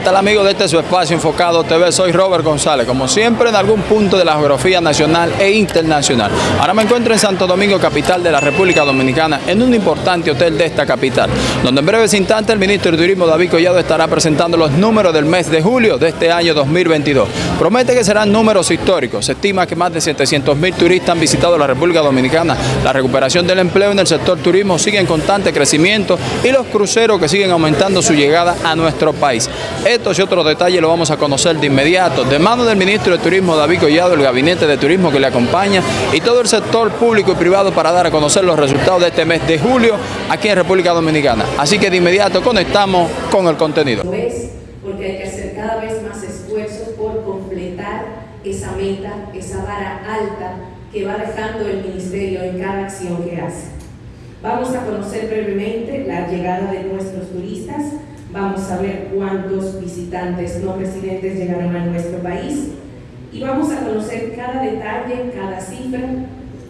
¿Qué tal amigos de este su espacio enfocado TV? Soy Robert González, como siempre en algún punto de la geografía nacional e internacional. Ahora me encuentro en Santo Domingo, capital de la República Dominicana, en un importante hotel de esta capital, donde en breves instantes el ministro de Turismo David Collado estará presentando los números del mes de julio de este año 2022. Promete que serán números históricos. Se estima que más de 700 mil turistas han visitado la República Dominicana. La recuperación del empleo en el sector turismo sigue en constante crecimiento y los cruceros que siguen aumentando su llegada a nuestro país. Estos y otros detalles los vamos a conocer de inmediato, de mano del ministro de Turismo David Collado, el gabinete de turismo que le acompaña y todo el sector público y privado para dar a conocer los resultados de este mes de julio aquí en República Dominicana. Así que de inmediato conectamos con el contenido. Porque hay que hacer cada vez más esfuerzos por completar esa meta, esa vara alta que va dejando el Ministerio en cada acción que hace. Vamos a conocer brevemente la llegada de nuestros turistas, vamos a ver cuántos visitantes no residentes llegaron a nuestro país y vamos a conocer cada detalle, cada cifra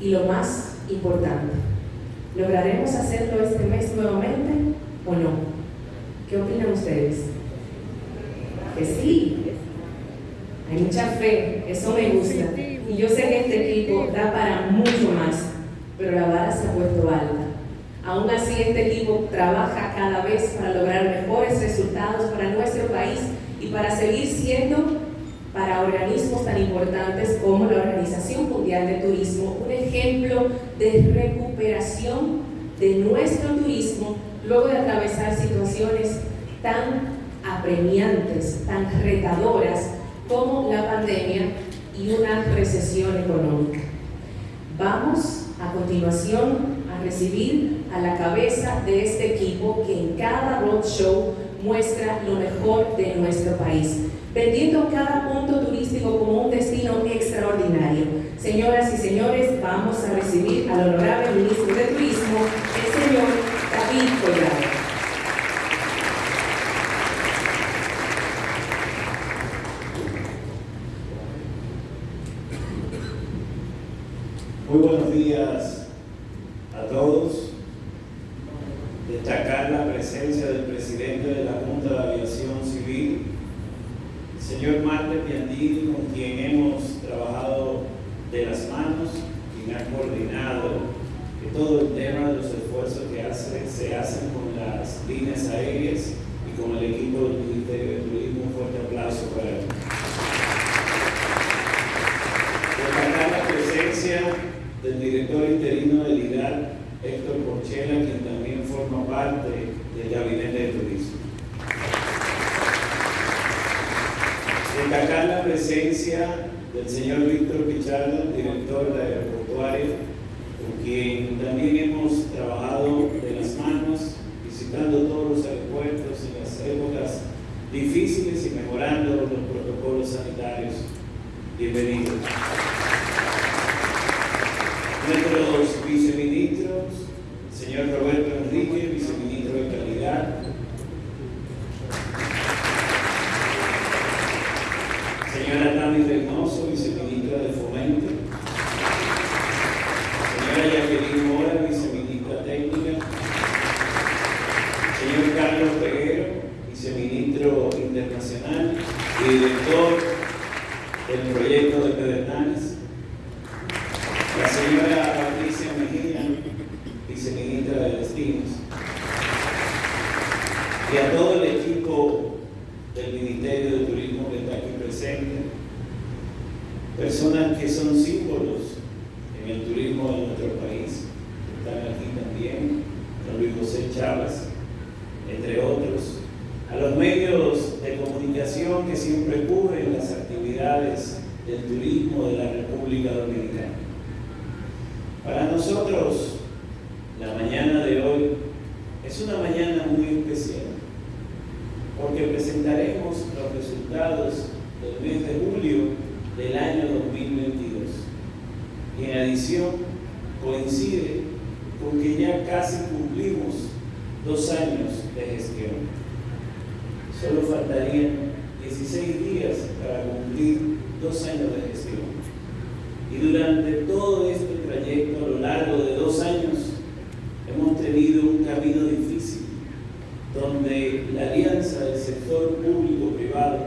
y lo más importante. ¿Lograremos hacerlo este mes nuevamente o no? ¿Qué opinan ustedes? Que sí. Hay mucha fe, eso me gusta. Y yo sé que este equipo da para mucho más, pero la vara se ha puesto alta. Aún así, este equipo trabaja cada vez para lograr mejores resultados para nuestro país y para seguir siendo para organismos tan importantes como la Organización Mundial de Turismo un ejemplo de recuperación de nuestro turismo luego de atravesar situaciones tan apremiantes, tan retadoras como la pandemia y una recesión económica. Vamos a continuación a recibir a la cabeza de este equipo que en cada roadshow muestra lo mejor de nuestro país, vendiendo cada punto turístico como un destino extraordinario. Señoras y señores, vamos a recibir al honorable ministro de Turismo, el señor David Collado. Muy buenos días a todos. Destacar la presencia del presidente de la Junta de Aviación Civil, el señor Marte Piandini, con quien hemos trabajado de las manos, quien ha coordinado todo el tema de los esfuerzos que hace, se hacen con las líneas aéreas y con el equipo del Ministerio de Turismo. Un fuerte aplauso para él. Destacar la presencia del director interino del IDAR, Héctor Porchela, quien también forma parte del Gabinete de Turismo. Destacar la presencia del señor Víctor Pichardo, director de aeroportuario, con quien también hemos trabajado de las manos, visitando todos los aeropuertos en las épocas difíciles y mejorando los protocolos sanitarios. Bienvenidos nuestros viceministros, señor Roberto region es una mañana muy especial, porque presentaremos los resultados del mes de julio del año 2022. Y en adición, coincide con que ya casi cumplimos dos años de gestión. Solo faltarían 16 días para cumplir dos años de gestión. Y durante todo este trayecto, a lo largo de dos años, hemos tenido un camino difícil, donde la alianza del sector público-privado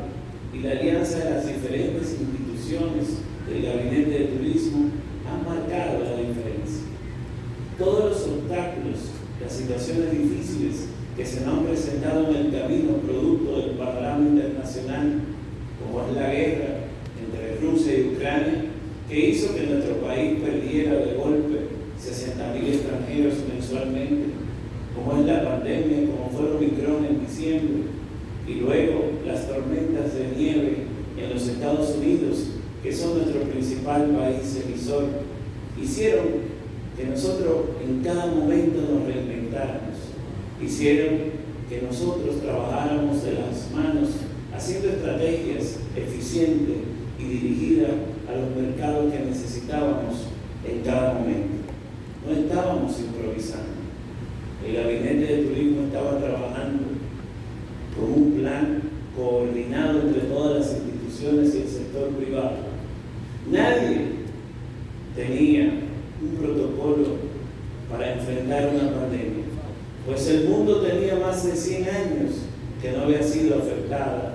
y la alianza de las diferentes instituciones del Gabinete de Turismo han marcado la diferencia. Todos los obstáculos, las situaciones difíciles que se han presentado en el camino producto del panorama internacional, como es la guerra entre Rusia y Ucrania, que hizo que nuestro país perdiera de golpe 60.000 extranjeros mensualmente, como es la pandemia, como fue el Omicron en diciembre, y luego las tormentas de nieve en los Estados Unidos, que son nuestro principal país emisor, hicieron que nosotros en cada momento nos reinventáramos, hicieron que nosotros trabajáramos de las manos haciendo estrategias eficientes y dirigidas a los mercados que necesitábamos en cada momento. No estábamos improvisando. El gabinete de turismo estaba trabajando con un plan coordinado entre todas las instituciones y el sector privado. Nadie tenía un protocolo para enfrentar una pandemia, pues el mundo tenía más de 100 años que no había sido afectada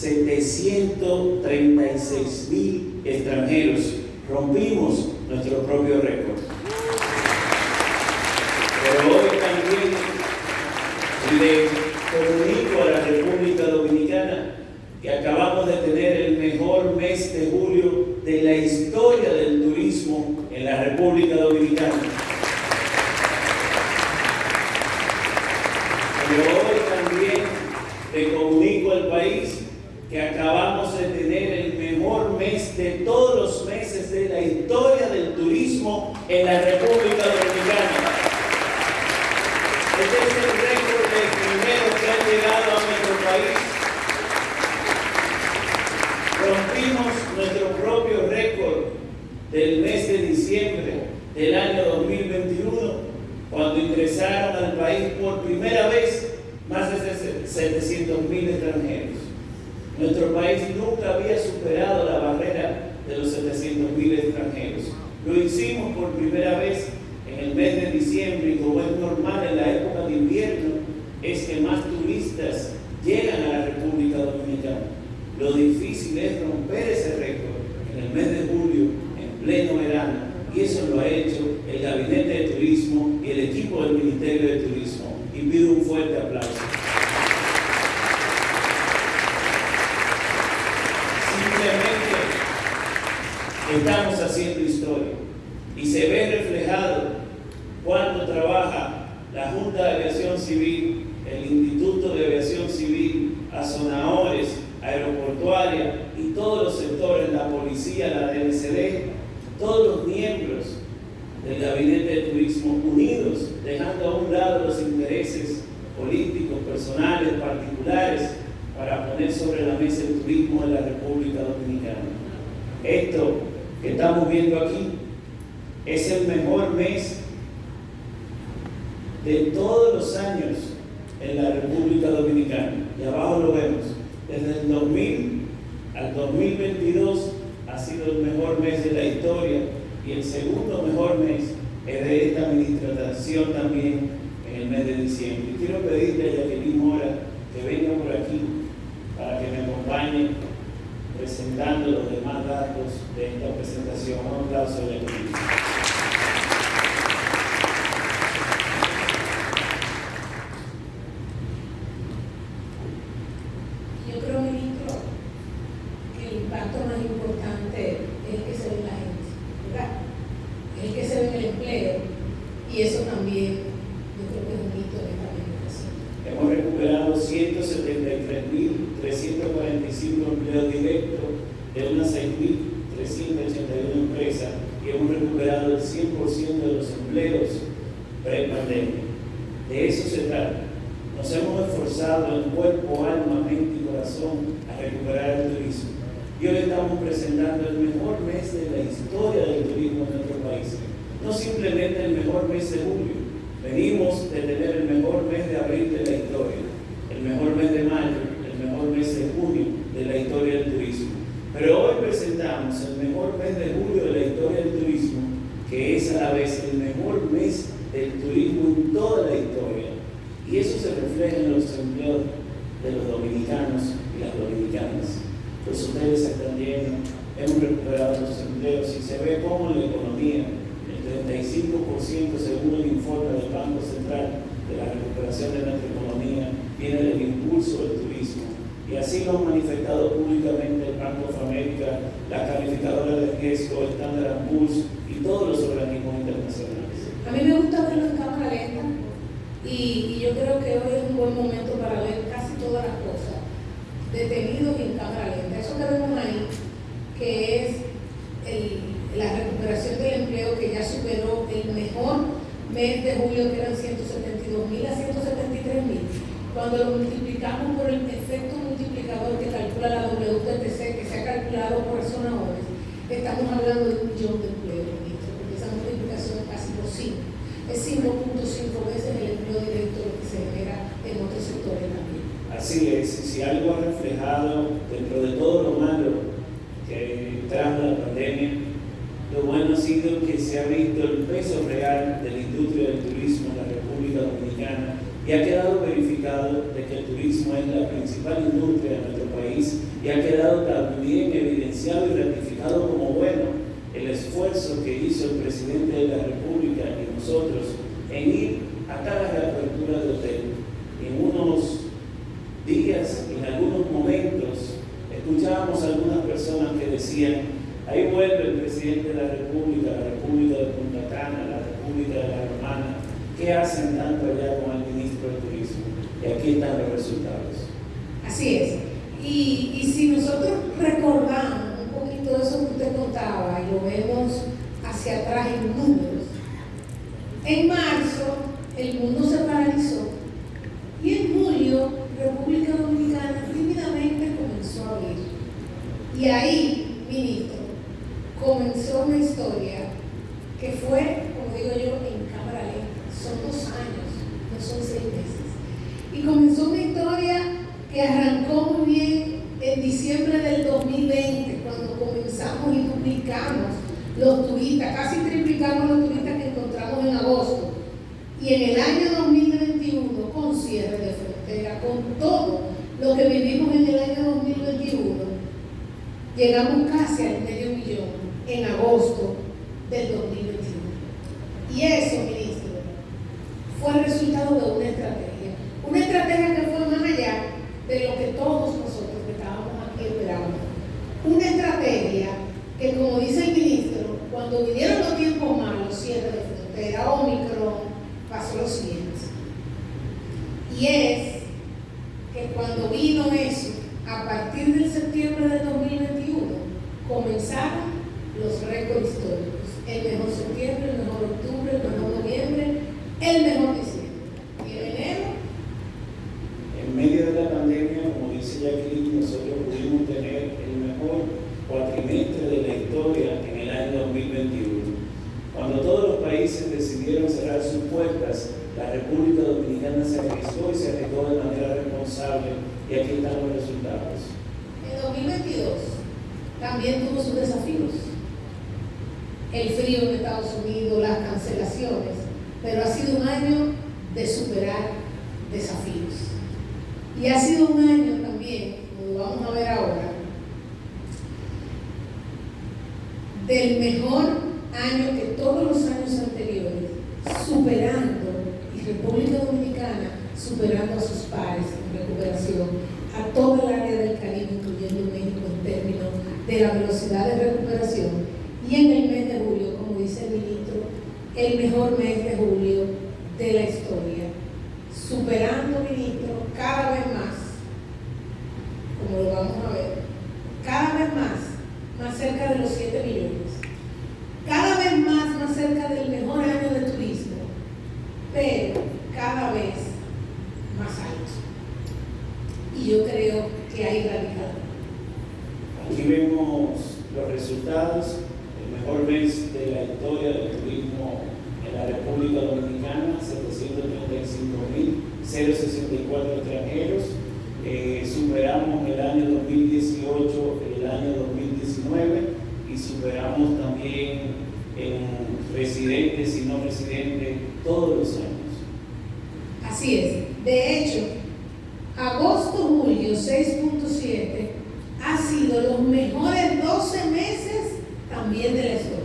736 mil extranjeros. Rompimos nuestro propio récord. Pero hoy también le comunico a la República Dominicana que acabamos de tener el mejor mes de julio de la historia del turismo en la República Dominicana. Pero hoy también le comunico al país que acabamos de tener el mejor mes de todos los meses de la historia del turismo en la República Dominicana. Este es el récord de extranjeros que han llegado a nuestro país. Rompimos nuestro propio récord del mes de diciembre del año 2021 cuando ingresaron al país por primera vez más de 700 mil extranjeros. Nuestro país nunca había superado la barrera de los 700 mil extranjeros. Lo hicimos por primera vez en el mes de diciembre y como es normal en la época de invierno, es que más turistas llegan a la República Dominicana. Lo difícil es romper ese récord en el mes de julio, en pleno verano, y eso lo ha hecho el Gabinete de Turismo y el equipo del Ministerio de Turismo. Y pido un fuerte aplauso. Estamos haciendo historia. Y se ve reflejado cuando trabaja la Junta de Aviación Civil, el Instituto de Aviación Civil, Azonadores, Aeroportuaria y todos los sectores, la policía, la DNCD, todos los miembros del Gabinete de Turismo unidos, dejando a un lado los intereses políticos, personales, particulares, para poner sobre la mesa el turismo de la República Dominicana. Esto que estamos viendo aquí es el mejor mes de todos los años en la República Dominicana. Y abajo lo vemos. Desde el 2000 al 2022 ha sido el mejor mes de la historia y el segundo mejor mes es de esta administración también en el mes de diciembre. Y quiero pedirle a Jacqueline Mora que venga por aquí para que me acompañe presentando los demás datos de esta presentación. Un aplauso de Yo creo, ministro, que el impacto más importante es el que se ve en la gente, ¿verdad? Es el que se ve en el empleo y eso también yo creo que es un hito de esta administración. Hemos recuperado 173.345 empleos directos de unas 6.381 empresas y hemos recuperado el 100% de los empleos pre-pandemia. De eso se trata. Nos hemos esforzado en cuerpo, alma, mente y corazón a recuperar el turismo. Y hoy estamos presentando el mejor mes de la historia del turismo en nuestro país. No simplemente el mejor mes de julio. Venimos de tener el mejor mes de abril de la historia, el mejor mes de mayo, mejor mes de junio de la historia del turismo. Pero hoy presentamos el mejor mes de julio de la historia del turismo, que es a la vez el mejor mes del turismo en toda la historia. Y eso se refleja en los empleos de los dominicanos y las dominicanas. Los hoteles están llenos, hemos recuperado los empleos y se ve cómo la economía, el 35% según el informe del Banco Central de la recuperación de nuestra economía, viene del impulso del turismo. Y así lo han manifestado públicamente el Banco of America, la calificadora de riesgo, el Standard Poor's y todos los organismos internacionales. A mí me gusta verlo en cámara lenta, Y, yo creo que hoy es un buen momento para ver casi todas las cosas detenidos en cámara lenta. Eso que vemos ahí, que es la recuperación del empleo que ya superó el mejor mes de julio, que eran 172 mil a 173 mil. Cuando lo multiplicamos por el efecto multiplicador que calcula la WTTC, que se ha calculado por resonadores, estamos hablando de un millón de empleos, ministro, porque esa multiplicación es casi por 5. Es 5.5 veces el empleo directo que se genera en otros sectores también. Así es, si algo ha reflejado dentro de todo lo malo que trajo la pandemia, lo bueno ha sido que se ha visto el peso real de la industria del turismo en la República Dominicana y ha quedado verificado de que el turismo es la principal industria de nuestro país y ha quedado también evidenciado y ratificado como bueno el esfuerzo que hizo el presidente de la República y nosotros en ir a cada reapertura de hotel. En unos días, en algunos momentos, escuchábamos a algunas personas que decían, ahí vuelve el presidente de la República, la República de Punta Cana, la República de la Romana, ¿qué hacen tanto allá con el ministro de Turismo? Y aquí están los resultados. Así es. Y, y si nosotros recordamos un poquito de eso que usted contaba y lo vemos hacia atrás en números, en marzo el mundo se paralizó y en julio República Dominicana tímidamente comenzó a abrir. Y ahí, ministro, comenzó una historia que fue, como digo yo, en cámara lenta. Son dos años, no son seis meses. Y comenzó una historia que arrancó muy bien en diciembre del 2020, cuando comenzamos y duplicamos los turistas, casi triplicamos los turistas que encontramos en agosto. Y en el año 2021, con cierre de frontera, con todo lo que vivimos en el año 2021, llegamos casi al medio millón en agosto del 2021. Y eso, ministro, fue el resultado de una estrategia. Una estrategia que fue más allá de lo que todos nosotros que estábamos aquí esperábamos. Una estrategia que, como dice el ministro, cuando vinieron los tiempos malos, cierre de frontera, Omicron, pasó lo siguiente. Y es que cuando vino eso, a partir del septiembre del 2021, comenzaron los récords históricos. El mejor septiembre, el mejor octubre, el mejor noviembre, el mejor diciembre. Y en enero, En medio de la pandemia, como dice Jacqueline, nosotros pudimos tener el mejor cuatrimestre de la historia en el año 2021. Cuando todos los países decidieron cerrar sus puertas, la República Dominicana se arriesgó y se arriesgó de manera responsable y aquí están los resultados. en 2022, también tuvo sus desafíos. El frío en Estados Unidos, las cancelaciones, pero ha sido un año de superar desafíos. Y ha sido un año también, como vamos a ver ahora, del mejor año que todos los años anteriores, superando, y República Dominicana superando a sus pares en recuperación, a toda el área del Caribe, incluyendo México, en términos de la velocidad de recuperación. Y en el mes de julio, como dice el ministro, el mejor mes de julio de la historia, superando, ministro, cada vez más, como lo vamos a ver, cada vez más, más cerca de los 7 millones, cada vez más, más cerca del mejor año de turismo, pero cada vez más alto. Y yo creo que hay radical. Aquí vemos los resultados, el mejor mes de la historia del turismo en la República Dominicana, 735.064 extranjeros. Eh, superamos el año 2018, el año 2019 y superamos también en residentes y no residentes todos los años. Así es. De hecho, agosto-julio 6.7 ha sido los mejores 12 meses también de la historia.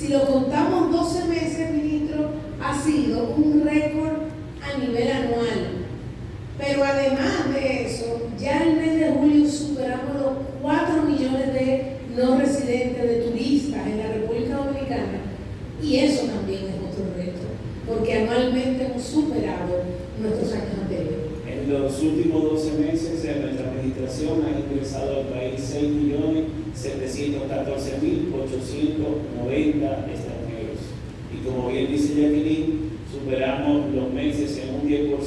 Si lo contamos 12 meses, ministro, ha sido un récord a nivel anual. Pero además de eso, ya el mes de julio superamos los 4 millones de no residentes, de turistas en la República Dominicana. Y eso también es otro reto, porque anualmente hemos superado En los últimos 12 meses, en nuestra administración han ingresado al país 6.714.890 extranjeros. Y como bien dice Jacqueline, superamos los meses en un 10%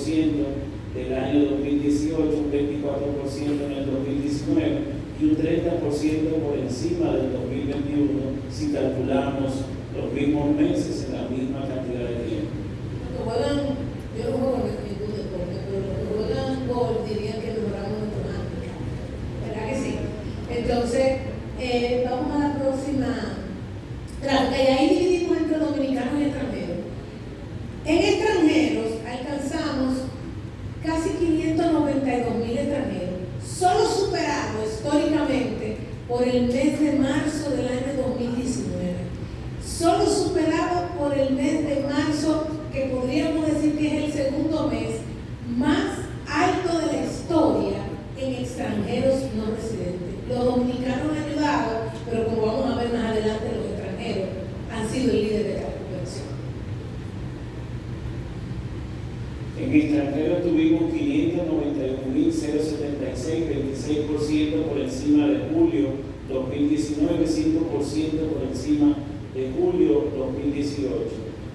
del año 2018, un 24% en el 2019 y un 30% por encima del 2021 si calculamos los mismos meses en la misma cantidad de tiempo. yo no juego ningún deporte, pero los que juegan gol dirían que mejoramos nuestro handicap. ¿Verdad que sí? Entonces, eh, vamos a la próxima. Claro, que ahí dividimos entre dominicanos y extranjeros. En extranjeros alcanzamos casi 592 mil extranjeros, solo superado históricamente por el mes de marzo del año 2019. Solo superado por el mes de marzo, que podríamos decir que es el segundo mes más alto de la historia en extranjeros no residentes. Los dominicanos han ayudado, pero como vamos a ver más adelante, los extranjeros han sido el líder de la recuperación. En extranjeros tuvimos 591.076, 26% por encima de julio 2019, 5% por encima de julio 2018.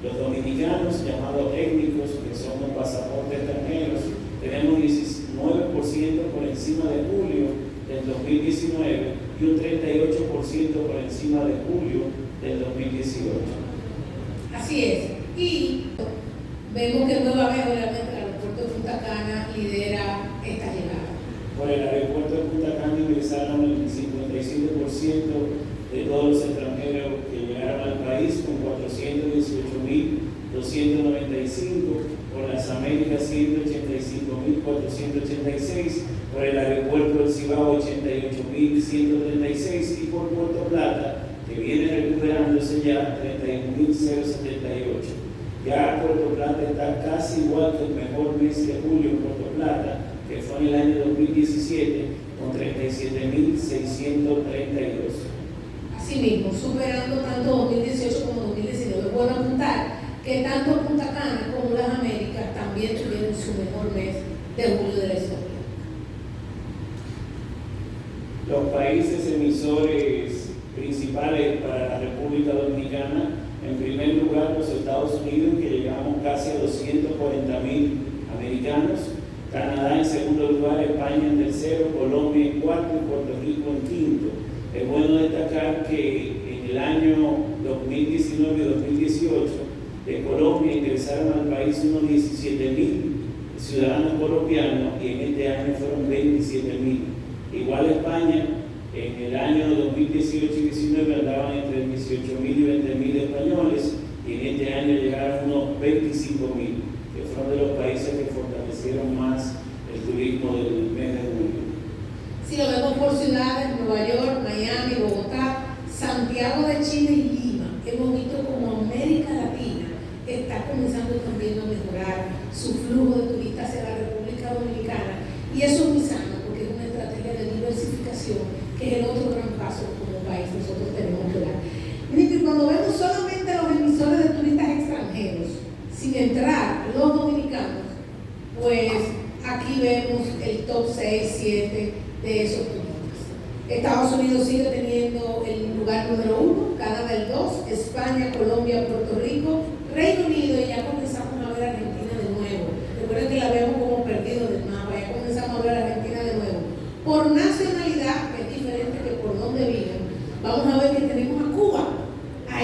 Los dominicanos, llamados étnicos, que son los pasaportes extranjeros, tenemos 19% por encima de julio del 2019 y un 38% por encima de julio del 2018. Así es. Y vemos que Nueva Vega, obviamente, el aeropuerto de Punta Cana lidera esta llegada. Por el aeropuerto de Punta Cana ingresaron el 57% de todos los extranjeros que llegaron al país con 418.295, por las Américas 185.486, por el aeropuerto del Cibao 88.136 y por Puerto Plata, que viene recuperándose ya 31.078. Ya Puerto Plata está casi igual que el mejor mes de julio en Puerto Plata, que fue en el año 2017, con 37.632. Asimismo, superando tanto 2018 como 2019. Es bueno apuntar que tanto Punta Cana como las Américas también tuvieron su mejor mes de julio de la historia. Los países emisores principales para la República Dominicana, en primer lugar los Estados Unidos, que llegamos casi a 240 mil americanos, Canadá en segundo lugar, España en tercero, Colombia en cuarto y Puerto Rico en quinto. Es bueno destacar que en el año 2019 y 2018 de Colombia ingresaron al país unos 17 mil ciudadanos colombianos y en este año fueron 27 mil. Igual España, en el año 2018 y 2019 andaban entre 18 mil y 20 mil españoles y en este año llegaron unos 25 mil, que fueron de los países que fortalecieron más el turismo del mes de julio. Si lo vemos por ciudades, Nueva York, Miami, Bogotá, Santiago de Chile y Lima, hemos visto como América Latina está comenzando también a mejorar su flujo de turistas hacia la República Dominicana. Y eso es muy sano, porque es una estrategia de diversificación, que es el otro gran paso como país nosotros tenemos que dar. Y cuando vemos solamente los emisores de turistas extranjeros, sin entrar los dominicanos, pues aquí vemos el top 6, 7 de esos turistas. Estados Unidos sigue teniendo el lugar número uno, Canadá el 2, España, Colombia, Puerto Rico, Reino Unido y ya comenzamos a ver Argentina de nuevo. Recuerden que la vemos como perdido del mapa, ya comenzamos a ver Argentina de nuevo. Por nacionalidad, que es diferente que por donde viven, vamos a ver que tenemos a Cuba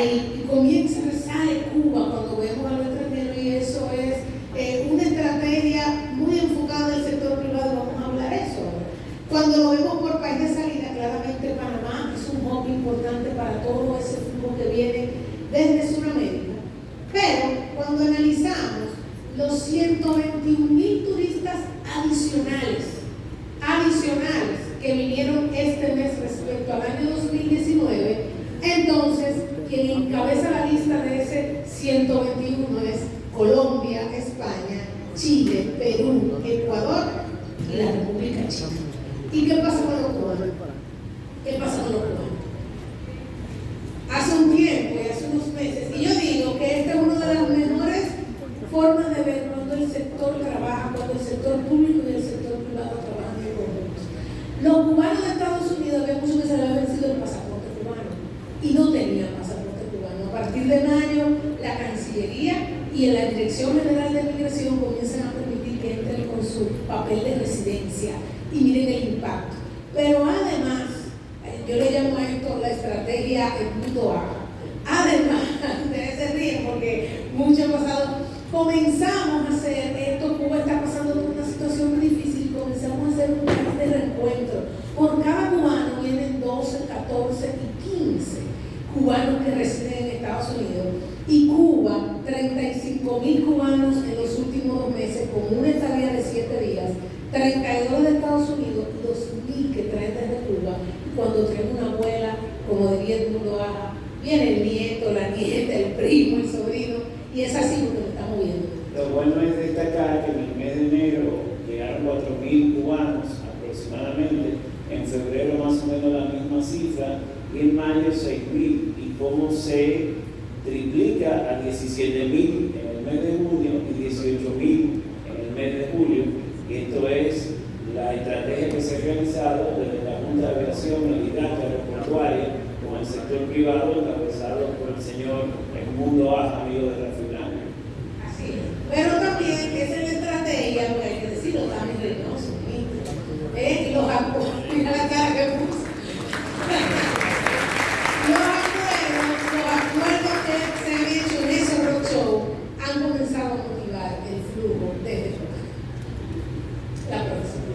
ahí y comienza, sale Cuba cuando vemos a los extranjeros y eso es eh, una estrategia muy enfocada del sector privado, vamos a hablar de eso ahora. Cuando lo vemos por país de salida, claramente Panamá es un hub importante para todo ese flujo que viene desde Sudamérica. Pero cuando analizamos los 121 mil turistas adicionales, adicionales que vinieron este mes respecto al año 2019, entonces quien encabeza la lista de ese 121 es Colombia, España, Chile, Perú, Ecuador y la República China. ¿Y qué pasa con los cubanos? ¿Qué pasa con los cubanos? Hace un tiempo y hace unos meses, y yo digo que esta es una de las mejores formas de ver cuando el sector trabaja, cuando el sector público y el y en la Dirección General de Migración comienzan a permitir que entren con su papel de residencia y miren el impacto. Pero además, eh, yo le llamo a esto la estrategia el mundo A. Además, ustedes se ríen porque mucho ha pasado, comenzamos a hacer esto, Cuba está pasando por una situación muy difícil, comenzamos a hacer un plan de reencuentro. Por cada cubano vienen 12, 14 y 15 cubanos que residen en Estados Unidos. Y Cuba, 35 mil cubanos en los últimos dos meses, con una estadía de 7 días, 32 de Estados Unidos y 2 mil que traen desde Cuba. Cuando traen una abuela, como diría el mundo baja, viene el nieto, la nieta, el primo, el sobrino, y es así lo que lo estamos viendo. Lo bueno es destacar que en el mes de enero llegaron 4.000 cubanos aproximadamente, en febrero más o menos la misma cifra, en mayo 6.000, y cómo se triplica a 17.000 en el mes de junio y 18.000 en el mes de julio, y esto es la estrategia que se ha realizado desde la Junta de Aviación Militar Aeroportuaria con el sector privado encabezado por el señor Edmundo Aja, amigo de Rafael Blanco. Así es. Pero también esa es la estrategia, porque hay que decirlo también Reynoso, ¿eh? los acuerdos, mira la cara que puso. Los acuerdos, los acuerdos que se han hecho en ese roadshow han comenzado a motivar el flujo desde Cuba. La próxima.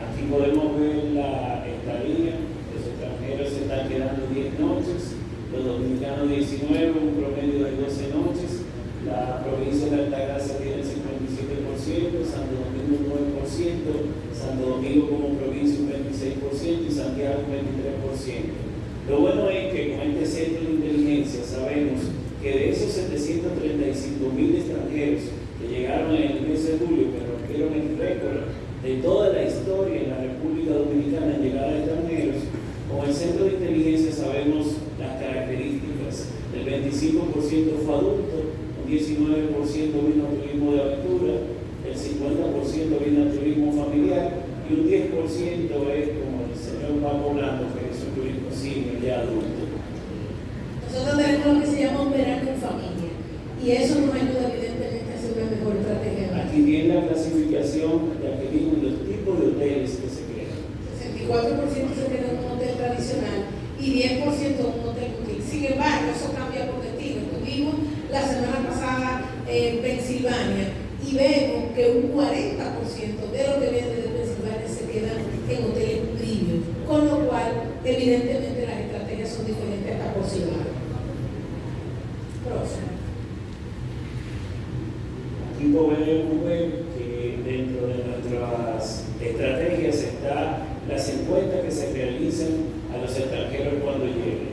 Aquí podemos ver la estadía, los extranjeros se están quedando 10 noches, los dominicanos 19, un promedio de 12 noches, la provincia de Altagracia tiene el 57%, Santo Domingo un 9%, Santo Domingo como provincia un 26% y Santiago un 23%. Lo bueno es que con este centro de inteligencia sabemos que de esos 735 mil extranjeros que llegaron en el mes de julio, que rompieron el récord de toda la historia en la República Dominicana en llegada de extranjeros, con el centro de inteligencia sabemos las características. El 25% fue adulto, un 19% vino a turismo de aventura, el 50% vino a turismo familiar y un 10% es el señor Paco Blanco, que es un turismo senior ya adulto. Nosotros tenemos lo que se llama un verano en familia y eso nos ayuda evidentemente a hacer una mejor estrategia. Aquí viene la clasificación de aquellos los tipos de hoteles que se crean. 64% se queda en un hotel tradicional y 10% en un hotel boutique. Sin embargo, eso cambia por destino. Estuvimos la semana pasada en Pensilvania y vemos que un 40% de los que vienen de Pensilvania se quedan en hoteles premium, con lo cual, evidentemente, las estrategias son diferentes hasta por ciudad. Próximo. Aquí podemos ver que dentro de nuestras estrategias está las encuestas que se realizan a los extranjeros cuando lleguen.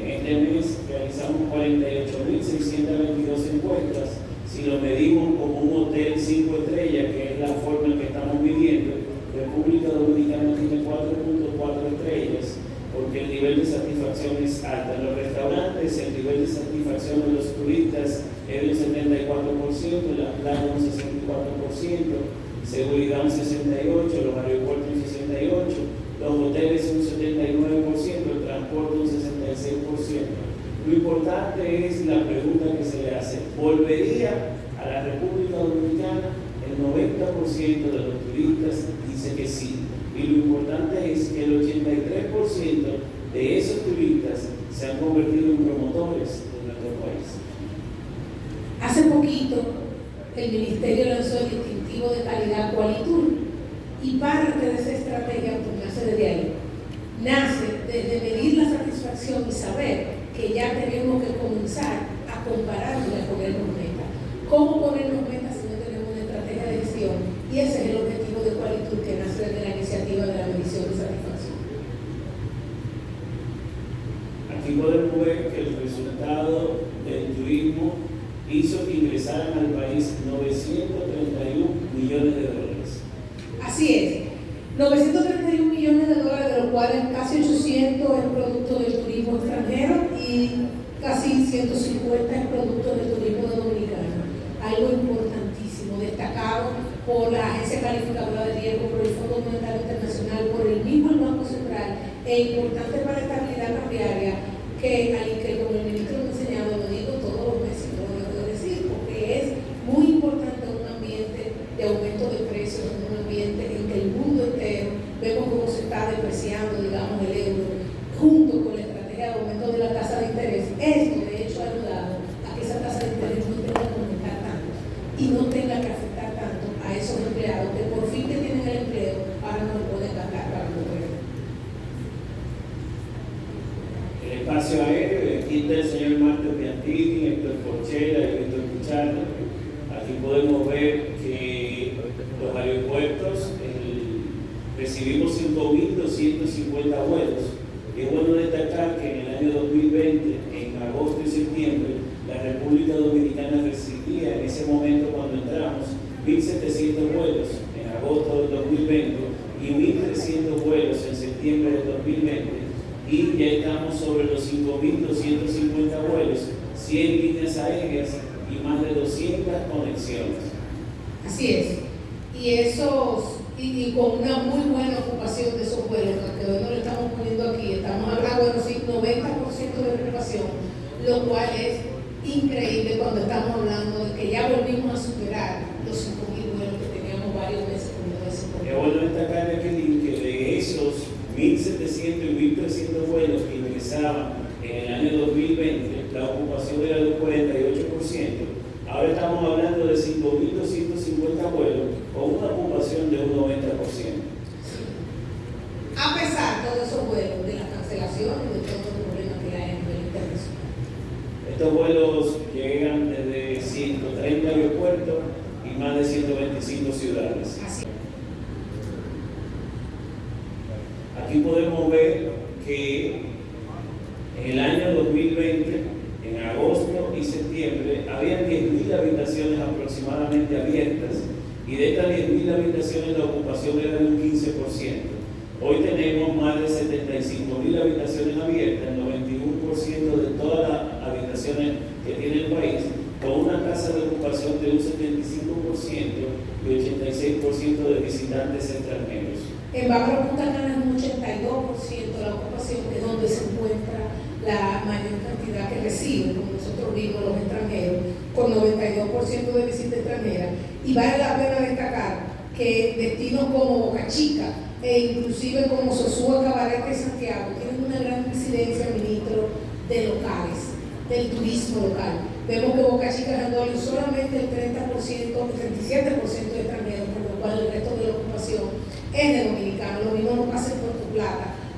En este mes realizamos 48.622 encuestas. Si lo medimos como un hotel 5 estrellas, que es la forma en que estamos midiendo, República Dominicana tiene 4.4 estrellas porque el nivel de satisfacción es alto. En los restaurantes el nivel de satisfacción de los turistas es un 74%, las playas un 64%, seguridad un 68%, los aeropuertos un 68%, los hoteles un 79%, el transporte un 66%. Lo importante es la pregunta que se le hace. ¿Volvería a la República Dominicana? El 90% de los turistas dice que sí. Y lo importante es que el 83% de esos turistas se han convertido en promotores de nuestro país. Hace poquito el Ministerio lanzó el distintivo de calidad Qualitur y parte de esa estrategia nace desde ahí. Nace desde medir la satisfacción y saber que ya tenemos que comenzar a compararnos y a ponernos metas. ¿Cómo ponernos metas si no tenemos una estrategia de gestión? Y ese es el objetivo de Qualitur que nace desde la iniciativa de la medición de satisfacción. Podemos ver que el resultado del turismo hizo que ingresaran al país 931 millones de dólares. Así es. 931 millones de dólares, de los cuales casi 800 es producto del turismo extranjero y casi 150 es producto del turismo dominicano. Algo importantísimo, destacado por la Agencia Calificadora de Riesgo, por el Fondo Monetario Internacional, por el mismo Banco Central, e importante para la estabilidad cambiaria, que, 1.700 y 1.300 vuelos que ingresaban en el año 2020, la ocupación era del 48%, ahora estamos hablando de 5.250 vuelos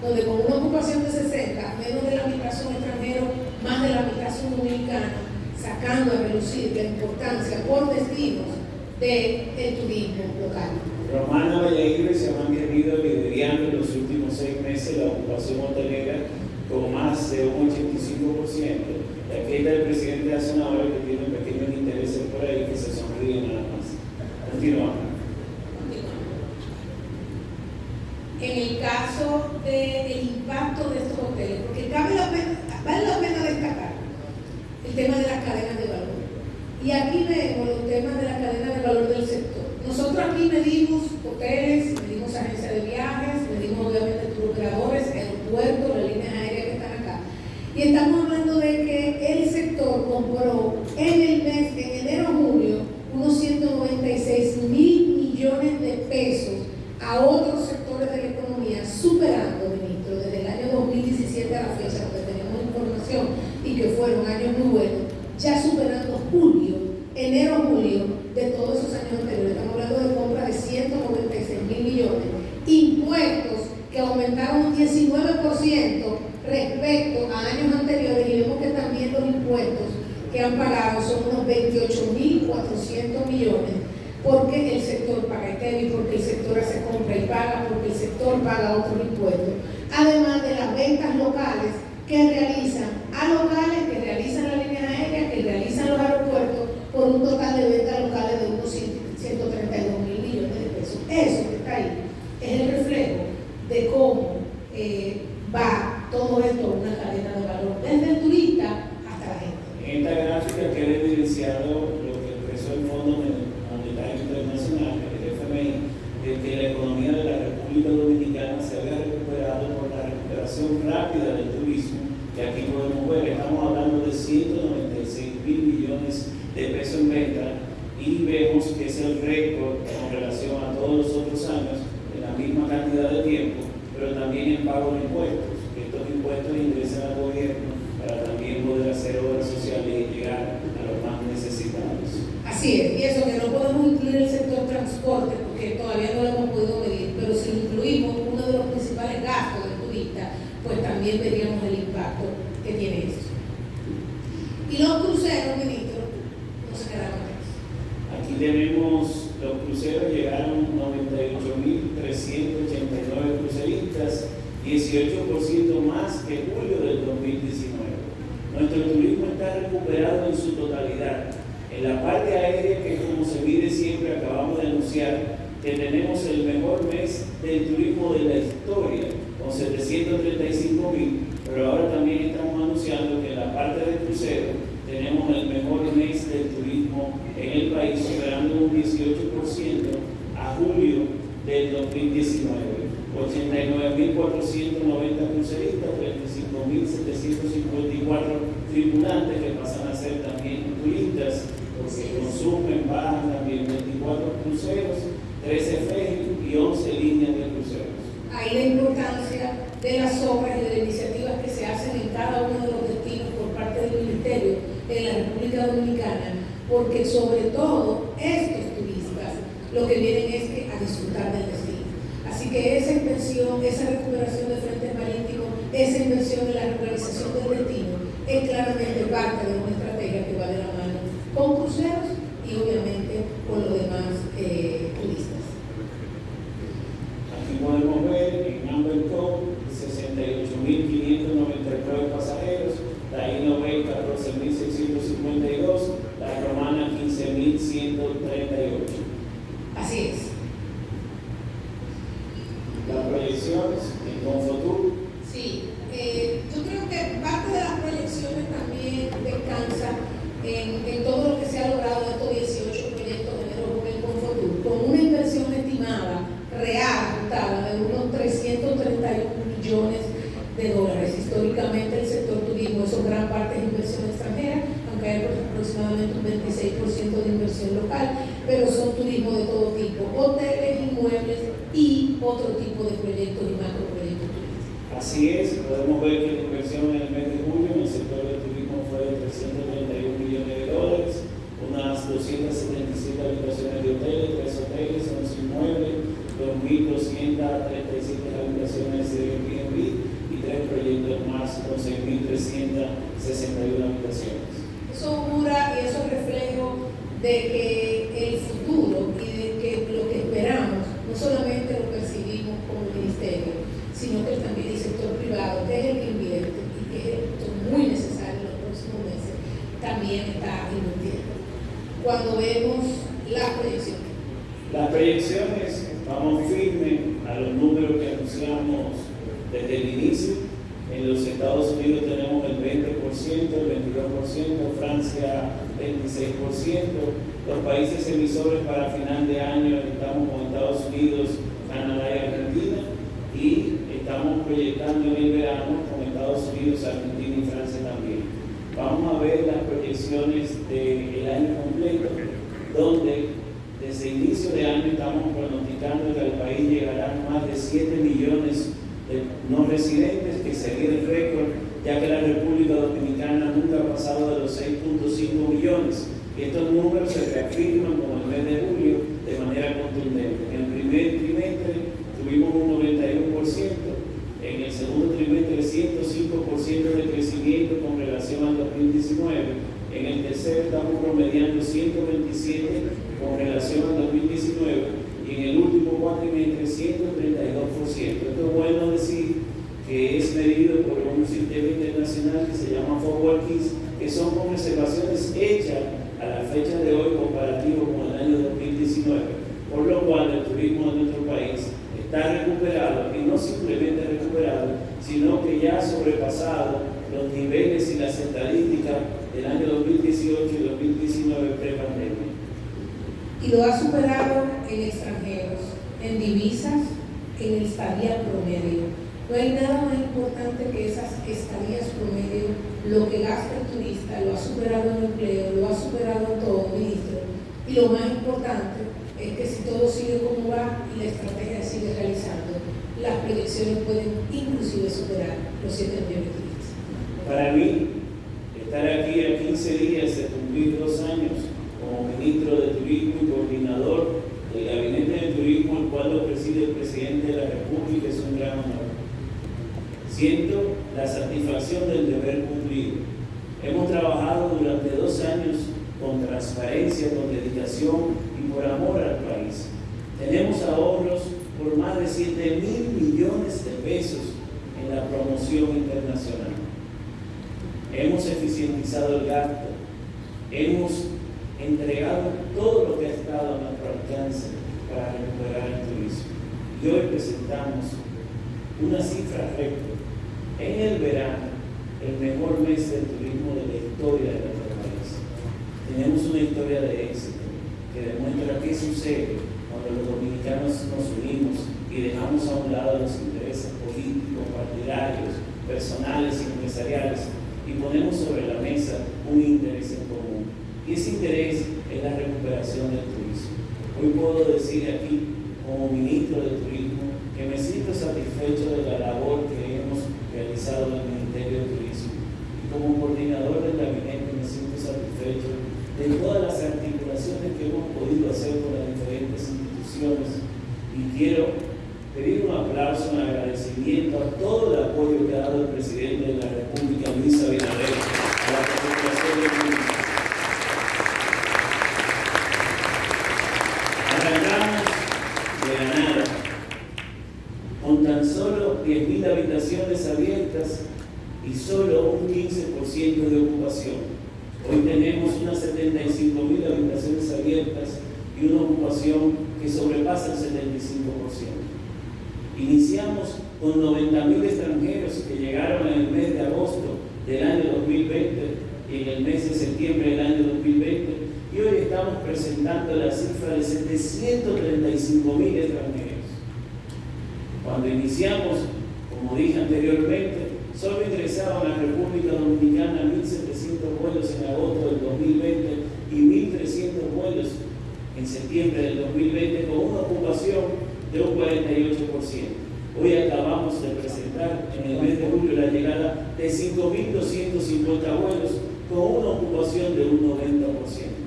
donde con una ocupación de 60, menos de la mitad son más de la mitad son sacando a relucir la importancia por destinos del de turismo local. Romana Valladolid se ha venido liderando en los últimos seis meses la ocupación hotelera con más de un 85%. La fiesta del presidente hace una hora que tiene pequeños intereses por ahí que se sonríen nada más. Continuamos. En el caso del de impacto de estos hoteles, porque cabe la pena, vale la pena destacar el tema de las cadenas de valor. Y aquí vemos los temas de la cadena de valor del sector. Nosotros aquí medimos porque el sector paga ITEVI, porque el sector hace compra y paga, porque el sector paga otros impuestos. Además de las ventas locales que realizan a locales aérea, que como se mide siempre, acabamos de anunciar que tenemos el mejor mes del turismo de la historia, con 735 mil, pero ahora también estamos anunciando que en la parte de crucero tenemos el mejor mes del turismo en el país, superando un 18% a julio del 2019. 89.490 cruceristas, 35.754 tripulantes que pasan a ser también turistas, porque consumen, bajan también 24 cruceros, 13 ferries y 11 líneas de cruceros. Ahí la importancia de las obras y de las iniciativas que se hacen en cada uno de los destinos por parte del Ministerio en la República Dominicana, porque sobre todo estos turistas lo que vienen es que a disfrutar del destino. Así que esa inversión, esa recuperación de frentes marítimos, esa inversión en la regularización del destino es claramente parte de una estrategia que va de la mano con cruceros y obviamente con los demás eh, turistas. Aquí podemos ver en Amber Cove 68.599 pasajeros, la Innovate 14.652, la Romana 15.138. Así es. Las proyecciones en Confotur, Sí, eh, yo creo que parte de las proyecciones también descansa en, en todo lo que se ha logrado de estos 18 proyectos de Enero Rubén con Fotur, con una inversión estimada real, juntada, de unos 331 millones de dólares. Históricamente el sector turismo, eso gran parte es inversión extranjera, aunque hay aproximadamente un 26% de inversión local, pero son turismo de todo tipo, hoteles, inmuebles y otro tipo de proyectos y macroproyectos turísticos. así es, podemos ver que la inversión en el mes de julio en el sector del turismo fue de 331 millones de dólares, unas 277 habitaciones de hoteles, 3 hoteles, 11 inmuebles, 2.237 habitaciones de Airbnb y tres proyectos más con 6.361 habitaciones. Eso augura y eso es reflejo de que el futuro y de que lo que esperamos no solamente lo percibimos como ministerio, sino que también el sector privado, que es el que invierte y que es esto muy necesario en los próximos meses, también está invirtiendo. Cuando vemos las proyecciones. Las proyecciones, vamos firmes a los números que anunciamos desde el inicio. En los Estados Unidos tenemos el 20%, el 22%, Francia 26%. Los países emisores para final de año estamos con Estados Unidos, Canadá y Argentina. Y estamos proyectando en el verano con Estados Unidos, Argentina y Francia también. Vamos a ver las del año completo, donde desde inicio de año estamos pronosticando que al país llegarán más de 7 millones de no residentes, que sería el récord, ya que la República Dominicana nunca ha pasado de los 6.5 millones. Y estos números se reafirman como el mes de julio de manera contundente. En el primer trimestre tuvimos un 91%, en el segundo trimestre 105% de crecimiento con relación al 2019, en el tercero estamos promediando 127 con relación al 2019 y en el último cuatrimestre 132%. Esto es bueno decir que es medido por un sistema internacional que se llama Forward Keys, que son con hechas a la fecha de hoy comparativo con el año 2019, por lo cual el turismo de nuestro país está recuperado y no simplemente recuperado, sino que ya ha sobrepasado los niveles y las estadísticas del año 2018 y 2019 pre-pandemia. Y lo ha superado en extranjeros, en divisas, en estadía promedio. No hay nada más importante que esas estadías promedio, lo que gasta el turista, lo ha superado en empleo, lo ha superado en todo, ministro. Y lo más importante es que si todo sigue como va y la estrategia sigue realizando, las proyecciones pueden inclusive superar los 7 millones de turistas. Para mí, estar aquí a 15 días de cumplir dos años como ministro de Turismo y coordinador del Gabinete de Turismo, el cual lo preside el presidente de la República, es un gran honor. Siento la satisfacción del deber cumplido. Hemos trabajado durante dos años con transparencia, con dedicación y por amor al país. 7 mil millones de pesos en la promoción internacional. Hemos eficientizado el gasto, hemos entregado todo lo que ha estado a nuestro alcance para recuperar el turismo. Y hoy presentamos una cifra récord. En el verano, el mejor mes del turismo de la historia de nuestro país. Tenemos una historia de éxito que demuestra qué sucede cuando los dominicanos nos unimos y dejamos a un lado los intereses políticos, partidarios, personales y empresariales y ponemos sobre la mesa un interés en común. Y ese interés es la recuperación del turismo. Hoy puedo decir aquí, como ministro de Turismo, que me siento satisfecho de la labor que hemos realizado en el Ministerio de Turismo. Y como coordinador del gabinete me siento satisfecho de todas las articulaciones que hemos podido hacer con las diferentes instituciones. Y quiero pedir un aplauso, un agradecimiento a todo el apoyo que ha dado el presidente de la República, Luis Abinader, a la recuperación del turismo. Arrancamos de la nada, con tan solo 10.000 habitaciones abiertas y solo un 15% de ocupación. Hoy tenemos unas 75.000 habitaciones abiertas y una ocupación que sobrepasa el 75%. Iniciamos con 90.000 extranjeros que llegaron en el mes de agosto del año 2020 y en el mes de septiembre del año 2020 y hoy estamos presentando la cifra de 735.000 extranjeros. Cuando iniciamos, como dije anteriormente, solo ingresaban a la República Dominicana 1.700 vuelos en agosto del 2020 y 1.300 vuelos en septiembre del 2020 con una ocupación de un 48%. Hoy acabamos de presentar en el mes de julio la llegada de 5.250 vuelos con una ocupación de un 90%.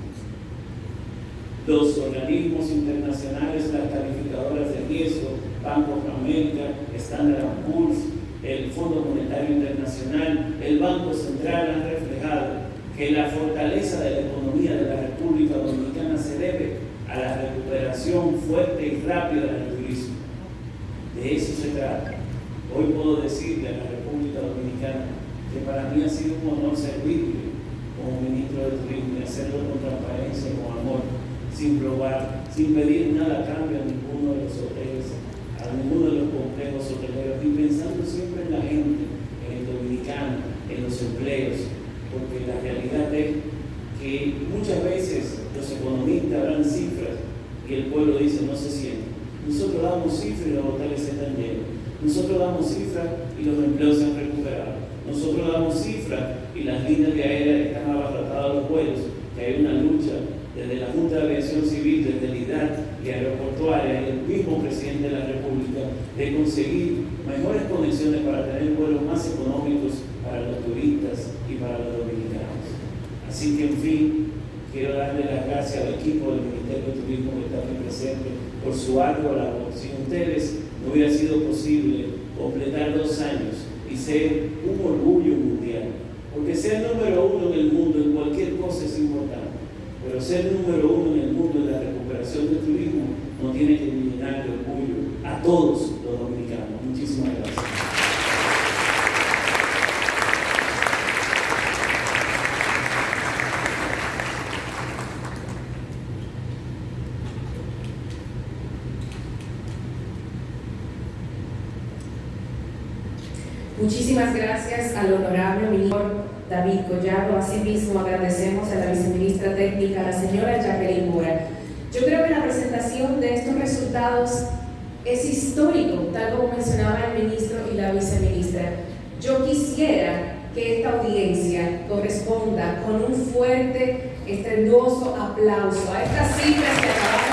Los organismos internacionales, las calificadoras de riesgo, Banco of America, Standard Poor's, el Fondo Monetario Internacional, el Banco Central han reflejado que la fortaleza de la economía de la República Dominicana se debe a la recuperación fuerte y rápida del turismo. De eso se trata. Hoy puedo decirle a la República Que para mí ha sido un honor servirle como ministro de Turismo y hacerlo con transparencia, con amor, sin probar, sin pedir nada a cambio a ninguno de los hoteles, a ninguno de los complejos hoteleros y pensando siempre en la gente, en el dominicano, en los empleos, porque la realidad es que muchas veces los economistas dan cifras y el pueblo dice no se siente. Nosotros damos cifras y los hoteles están llenos. Nosotros damos cifras y los empleos se han. Nosotros damos cifras y las líneas de aérea están abarrotadas los vuelos, que hay una lucha desde la Junta de Aviación Civil, desde el IDAT y Aeroportuaria y el mismo presidente de la República de conseguir mejores conexiones para tener vuelos más económicos para los turistas y para los dominicanos. Así que, en fin, quiero darle las gracias al equipo del Ministerio de Turismo que está aquí presente por su ardua labor. Sin ustedes no hubiera sido posible completar dos años y ser un orgullo mundial. Porque ser número uno en el mundo en cualquier cosa es importante, pero ser número uno en el mundo en la recuperación del turismo no tiene que llenar de orgullo a todos los dominicanos. Muchísimas gracias. Muchísimas gracias al honorable ministro David Collado. Asimismo, agradecemos a la viceministra técnica, la señora Jacqueline Mora. Yo creo que la presentación de estos resultados es histórico, tal como mencionaba el ministro y la viceministra. Yo quisiera que esta audiencia corresponda con un fuerte, estendoso aplauso a estas cifras que acabamos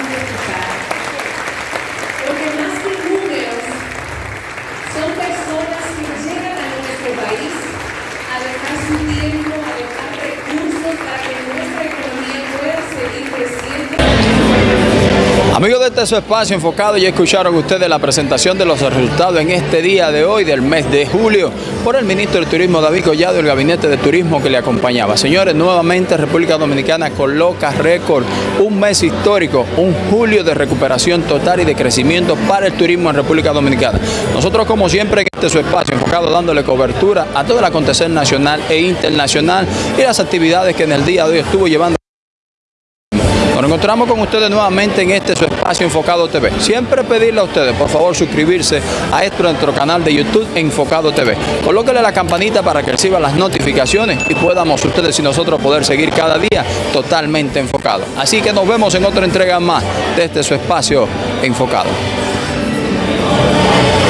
Amigos de este su espacio enfocado, ya escucharon ustedes la presentación de los resultados en este día de hoy del mes de julio por el ministro de Turismo David Collado y el gabinete de turismo que le acompañaba. Señores, nuevamente República Dominicana coloca récord, un mes histórico, un julio de recuperación total y de crecimiento para el turismo en República Dominicana. Nosotros como siempre en este su espacio enfocado dándole cobertura a todo el acontecer nacional e internacional y las actividades que en el día de hoy estuvo llevando nos encontramos con ustedes nuevamente en este su espacio Enfocado TV. Siempre pedirle a ustedes, por favor, suscribirse a este nuestro canal de YouTube Enfocado TV. Colóquenle la campanita para que reciban las notificaciones y podamos ustedes y nosotros poder seguir cada día totalmente enfocados. Así que nos vemos en otra entrega más de este su espacio Enfocado.